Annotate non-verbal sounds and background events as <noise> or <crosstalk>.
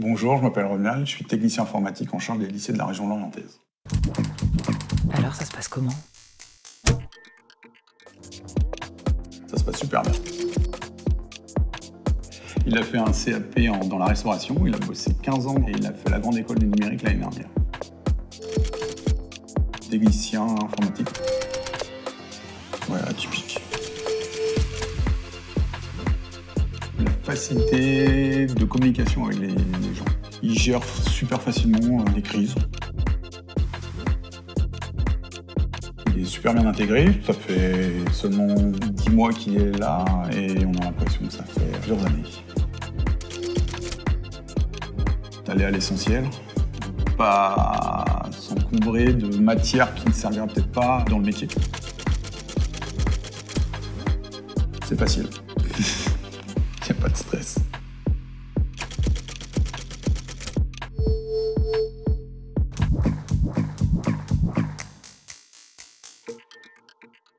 Bonjour, je m'appelle Ronald, je suis technicien informatique en charge des lycées de la région nantaise. Alors ça se passe comment? Ça se passe super bien. Il a fait un CAP en- dans la restauration, il a bossé 15 ans et il a fait la grande école du numérique l'année dernière. Technicien informatique. Ouais, atypique. La facilité de communication avec les, gens. Il gère super facilement euh, les crises. Il est super bien intégré, ça fait seulement 10 mois qu'il est là et on a l'impression que ça fait plusieurs années. D'aller à l'essentiel, pas s'encombrer de matières qui ne serviraient peut-être pas dans le métier. C'est facile. <laughs> pas de stress.